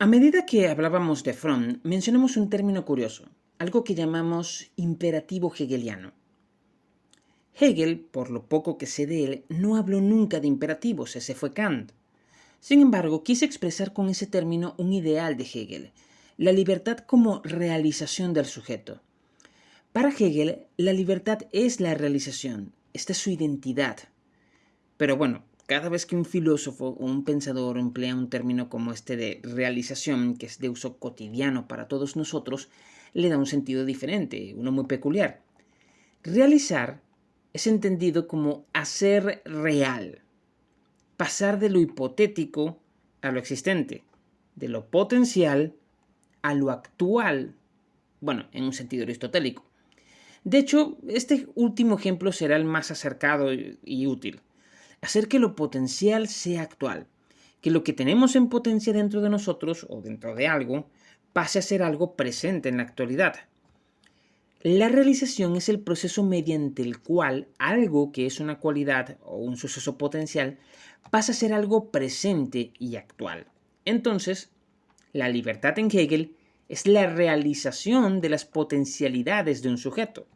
A medida que hablábamos de Fromm, mencionamos un término curioso, algo que llamamos imperativo hegeliano. Hegel, por lo poco que sé de él, no habló nunca de imperativos, ese fue Kant. Sin embargo, quise expresar con ese término un ideal de Hegel, la libertad como realización del sujeto. Para Hegel, la libertad es la realización, esta es su identidad. Pero bueno, cada vez que un filósofo o un pensador emplea un término como este de realización, que es de uso cotidiano para todos nosotros, le da un sentido diferente, uno muy peculiar. Realizar es entendido como hacer real, pasar de lo hipotético a lo existente, de lo potencial a lo actual, bueno, en un sentido aristotélico. De hecho, este último ejemplo será el más acercado y útil hacer que lo potencial sea actual, que lo que tenemos en potencia dentro de nosotros o dentro de algo pase a ser algo presente en la actualidad. La realización es el proceso mediante el cual algo que es una cualidad o un suceso potencial pasa a ser algo presente y actual. Entonces, la libertad en Hegel es la realización de las potencialidades de un sujeto.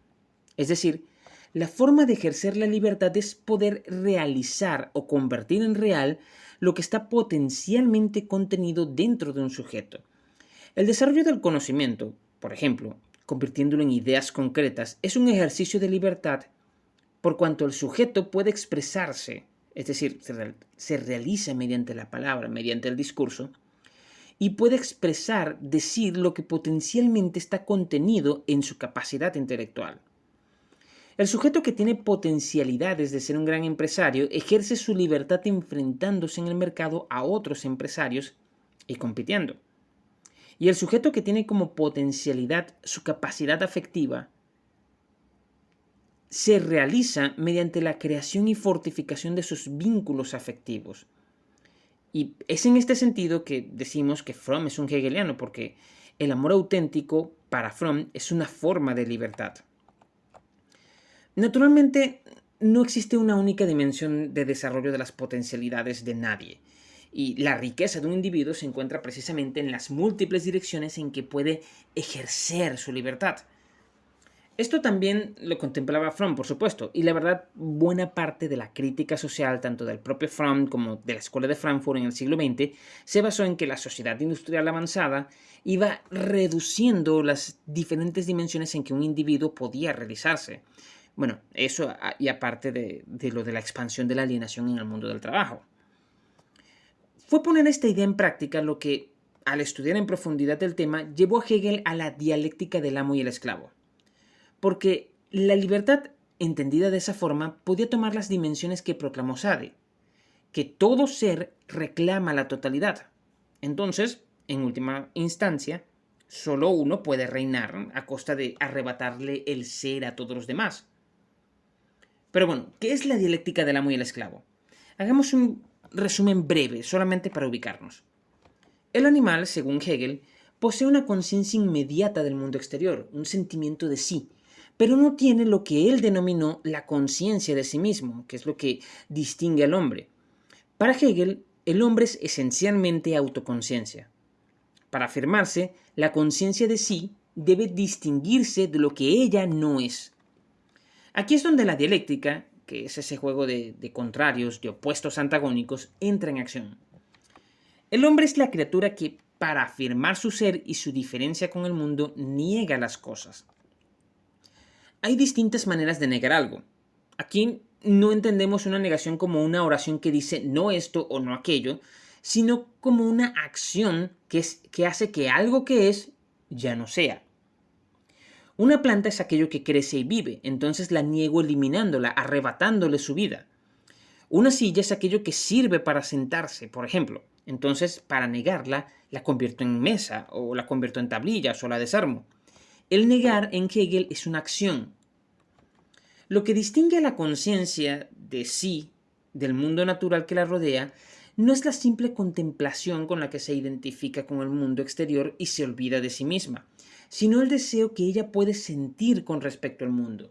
Es decir, la forma de ejercer la libertad es poder realizar o convertir en real lo que está potencialmente contenido dentro de un sujeto. El desarrollo del conocimiento, por ejemplo, convirtiéndolo en ideas concretas, es un ejercicio de libertad por cuanto el sujeto puede expresarse, es decir, se realiza mediante la palabra, mediante el discurso, y puede expresar, decir lo que potencialmente está contenido en su capacidad intelectual. El sujeto que tiene potencialidades de ser un gran empresario ejerce su libertad enfrentándose en el mercado a otros empresarios y compitiendo. Y el sujeto que tiene como potencialidad su capacidad afectiva se realiza mediante la creación y fortificación de sus vínculos afectivos. Y es en este sentido que decimos que Fromm es un hegeliano, porque el amor auténtico para Fromm es una forma de libertad. Naturalmente, no existe una única dimensión de desarrollo de las potencialidades de nadie, y la riqueza de un individuo se encuentra precisamente en las múltiples direcciones en que puede ejercer su libertad. Esto también lo contemplaba Fromm, por supuesto, y la verdad, buena parte de la crítica social, tanto del propio Fromm como de la Escuela de Frankfurt en el siglo XX, se basó en que la sociedad industrial avanzada iba reduciendo las diferentes dimensiones en que un individuo podía realizarse. Bueno, eso y aparte de, lo de la expansión de la alienación en el mundo del trabajo. Fue poner esta idea en práctica lo que, al estudiar en profundidad el tema, llevó a Hegel a la dialéctica del amo y el esclavo. Porque la libertad, entendida de esa forma, podía tomar las dimensiones que proclamó Sade, que todo ser reclama la totalidad. Entonces, en última instancia, solo uno puede reinar a costa de arrebatarle el ser a todos los demás. Pero bueno, ¿qué es la dialéctica del amo y el esclavo? Hagamos un resumen breve, solamente para ubicarnos. El animal, según Hegel, posee una conciencia inmediata del mundo exterior, un sentimiento de sí, pero no tiene lo que él denominó la conciencia de sí mismo, que es lo que distingue al hombre. Para Hegel, el hombre es esencialmente autoconciencia. Para afirmarse, la conciencia de sí debe distinguirse de lo que ella no es. Aquí es donde la dialéctica, que es ese juego de, contrarios, de opuestos antagónicos, entra en acción. El hombre es la criatura que, para afirmar su ser y su diferencia con el mundo, niega las cosas. Hay distintas maneras de negar algo. Aquí no entendemos una negación como una oración que dice no esto o no aquello, sino como una acción que, es, que hace que algo que es ya no sea. Una planta es aquello que crece y vive, entonces la niego eliminándola, arrebatándole su vida. Una silla es aquello que sirve para sentarse, por ejemplo. Entonces, para negarla, la convierto en mesa, o la convierto en tablillas, o la desarmo. El negar en Hegel es una acción. Lo que distingue a la conciencia de sí, del mundo natural que la rodea, no es la simple contemplación con la que se identifica con el mundo exterior y se olvida de sí misma, sino el deseo que ella puede sentir con respecto al mundo.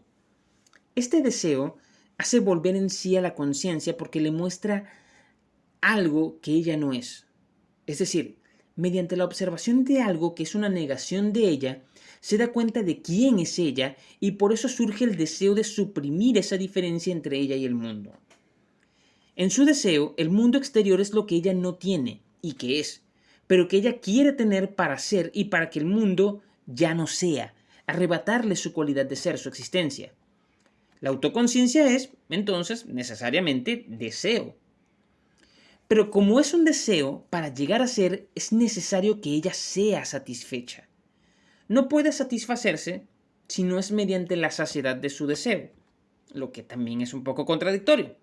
Este deseo hace volver en sí a la conciencia porque le muestra algo que ella no es. Es decir, mediante la observación de algo que es una negación de ella, se da cuenta de quién es ella y por eso surge el deseo de suprimir esa diferencia entre ella y el mundo. En su deseo, el mundo exterior es lo que ella no tiene y que es, pero que ella quiere tener para ser y para que el mundo ya no sea, arrebatarle su cualidad de ser, su existencia. La autoconciencia es, entonces, necesariamente deseo. Pero como es un deseo, para llegar a ser es necesario que ella sea satisfecha. No puede satisfacerse si no es mediante la saciedad de su deseo, lo que también es un poco contradictorio.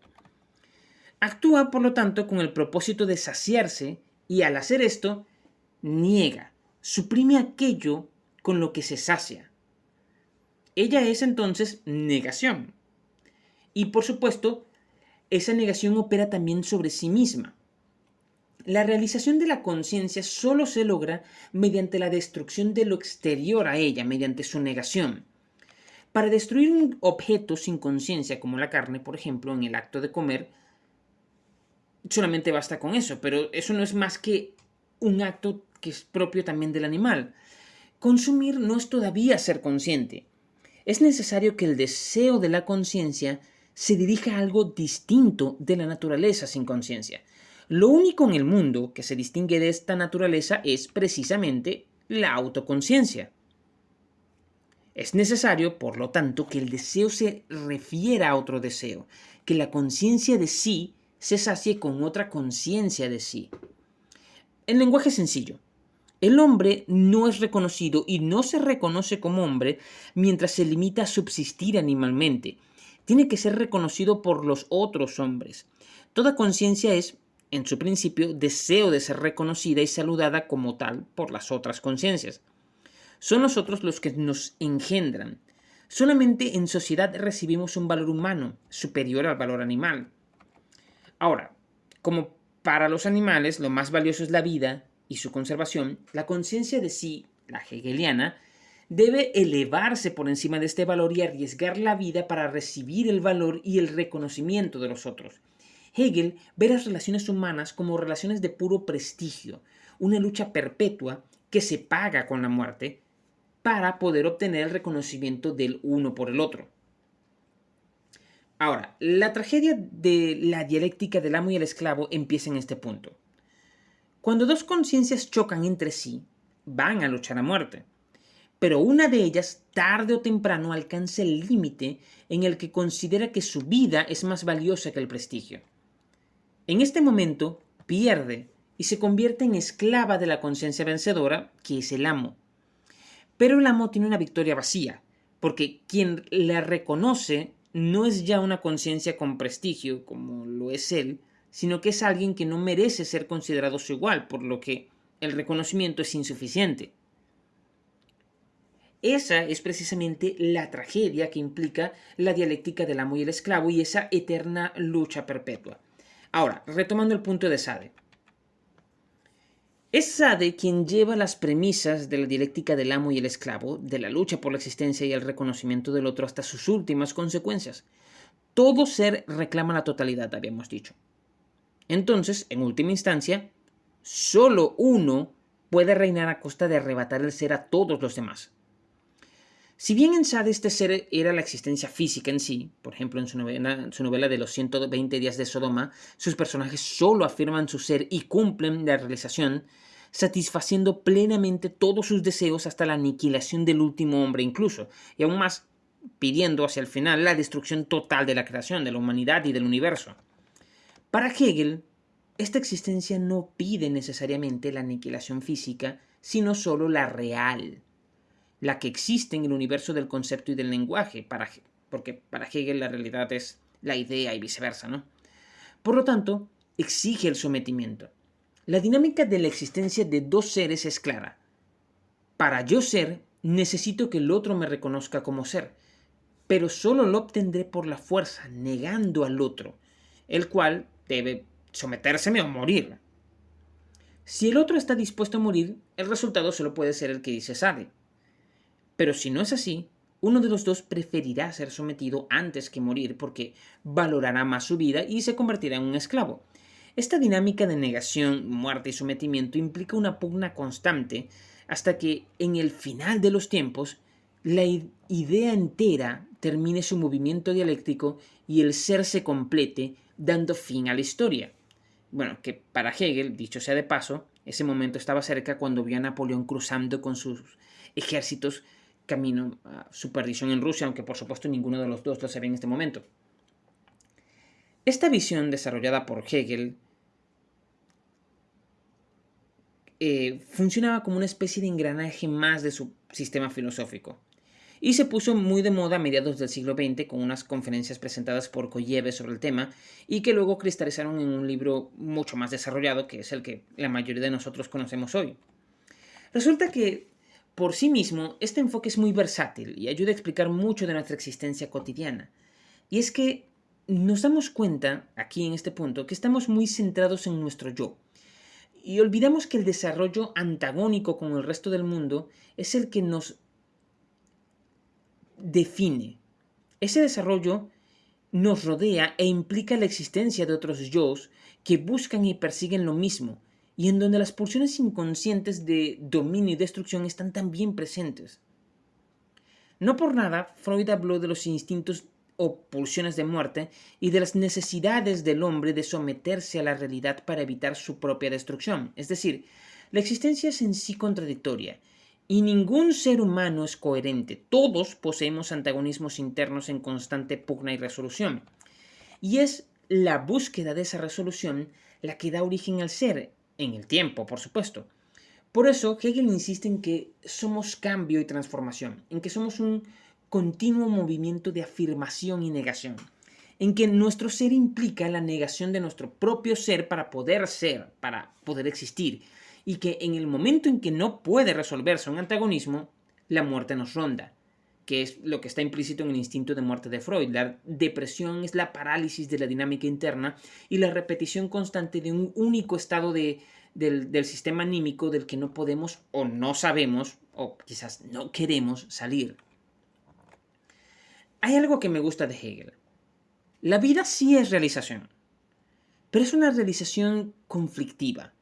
Actúa, por lo tanto, con el propósito de saciarse y al hacer esto, niega, suprime aquello con lo que se sacia. Ella es entonces negación. Y por supuesto, esa negación opera también sobre sí misma. La realización de la conciencia solo se logra mediante la destrucción de lo exterior a ella, mediante su negación. Para destruir un objeto sin conciencia, como la carne, por ejemplo, en el acto de comer, solamente basta con eso, pero eso no es más que un acto que es propio también del animal. Consumir no es todavía ser consciente es necesario que el deseo de la conciencia se dirija a algo distinto de la naturaleza sin conciencia. Lo único en el mundo que se distingue de esta naturaleza es precisamente la autoconciencia. Es necesario, por lo tanto, que el deseo se refiera a otro deseo, que la conciencia de sí se sacie con otra conciencia de sí. En lenguaje sencillo, el hombre no es reconocido y no se reconoce como hombre mientras se limita a subsistir animalmente. Tiene que ser reconocido por los otros hombres. Toda conciencia es, en su principio, deseo de ser reconocida y saludada como tal por las otras conciencias. Son nosotros los que nos engendran. Solamente en sociedad recibimos un valor humano superior al valor animal. Ahora, como para los animales lo más valioso es la vida, y su conservación, la conciencia de sí, la hegeliana, debe elevarse por encima de este valor y arriesgar la vida para recibir el valor y el reconocimiento de los otros. Hegel ve las relaciones humanas como relaciones de puro prestigio, una lucha perpetua que se paga con la muerte para poder obtener el reconocimiento del uno por el otro. Ahora, la tragedia de la dialéctica del amo y el esclavo empieza en este punto. Cuando dos conciencias chocan entre sí, van a luchar a muerte. Pero una de ellas, tarde o temprano, alcanza el límite en el que considera que su vida es más valiosa que el prestigio. En este momento, pierde y se convierte en esclava de la conciencia vencedora, que es el amo. Pero el amo tiene una victoria vacía, porque quien la reconoce no es ya una conciencia con prestigio, como lo es él, sino que es alguien que no merece ser considerado su igual, por lo que el reconocimiento es insuficiente. Esa es precisamente la tragedia que implica la dialéctica del amo y el esclavo y esa eterna lucha perpetua. Ahora, retomando el punto de Sade. Es Sade quien lleva las premisas de la dialéctica del amo y el esclavo, de la lucha por la existencia y el reconocimiento del otro hasta sus últimas consecuencias. Todo ser reclama la totalidad, habíamos dicho. Entonces, en última instancia, solo uno puede reinar a costa de arrebatar el ser a todos los demás. Si bien en Sade este ser era la existencia física en sí, por ejemplo en su novela, su novela de los 120 días de Sodoma, sus personajes solo afirman su ser y cumplen la realización, satisfaciendo plenamente todos sus deseos hasta la aniquilación del último hombre incluso, y aún más pidiendo hacia el final la destrucción total de la creación, de la humanidad y del universo. Para Hegel, esta existencia no pide necesariamente la aniquilación física, sino solo la real, la que existe en el universo del concepto y del lenguaje, para, porque para Hegel la realidad es la idea y viceversa, ¿no? Por lo tanto, exige el sometimiento. La dinámica de la existencia de dos seres es clara. Para yo ser, necesito que el otro me reconozca como ser, pero solo lo obtendré por la fuerza, negando al otro, el cual debe sometérseme o morir. Si el otro está dispuesto a morir, el resultado solo puede ser el que dice Sade. Pero si no es así, uno de los dos preferirá ser sometido antes que morir porque valorará más su vida y se convertirá en un esclavo. Esta dinámica de negación, muerte y sometimiento implica una pugna constante hasta que en el final de los tiempos la idea entera termine su movimiento dialéctico y el ser se complete, dando fin a la historia. Bueno, que para Hegel, dicho sea de paso, ese momento estaba cerca cuando vio a Napoleón cruzando con sus ejércitos camino a su perdición en Rusia, aunque por supuesto ninguno de los dos lo sabía en este momento. Esta visión desarrollada por Hegel eh, funcionaba como una especie de engranaje más de su sistema filosófico. Y se puso muy de moda a mediados del siglo XX con unas conferencias presentadas por Koyeve sobre el tema y que luego cristalizaron en un libro mucho más desarrollado que es el que la mayoría de nosotros conocemos hoy. Resulta que por sí mismo este enfoque es muy versátil y ayuda a explicar mucho de nuestra existencia cotidiana. Y es que nos damos cuenta, aquí en este punto, que estamos muy centrados en nuestro yo. Y olvidamos que el desarrollo antagónico con el resto del mundo es el que nos define. Ese desarrollo nos rodea e implica la existencia de otros yo que buscan y persiguen lo mismo, y en donde las pulsiones inconscientes de dominio y destrucción están también presentes. No por nada, Freud habló de los instintos o pulsiones de muerte y de las necesidades del hombre de someterse a la realidad para evitar su propia destrucción. Es decir, la existencia es en sí contradictoria y ningún ser humano es coherente. Todos poseemos antagonismos internos en constante pugna y resolución. Y es la búsqueda de esa resolución la que da origen al ser, en el tiempo, por supuesto. Por eso, Hegel insiste en que somos cambio y transformación, en que somos un continuo movimiento de afirmación y negación, en que nuestro ser implica la negación de nuestro propio ser para poder ser, para poder existir, y que en el momento en que no puede resolverse un antagonismo, la muerte nos ronda, que es lo que está implícito en el instinto de muerte de Freud. La depresión es la parálisis de la dinámica interna y la repetición constante de un único estado de, del, del sistema anímico del que no podemos o no sabemos o quizás no queremos salir. Hay algo que me gusta de Hegel. La vida sí es realización, pero es una realización conflictiva.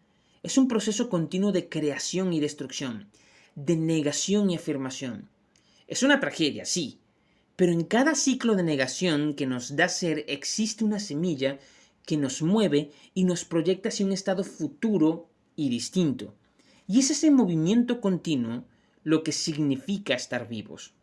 Es un proceso continuo de creación y destrucción, de negación y afirmación. Es una tragedia, sí, pero en cada ciclo de negación que nos da ser existe una semilla que nos mueve y nos proyecta hacia un estado futuro y distinto. Y es ese movimiento continuo lo que significa estar vivos.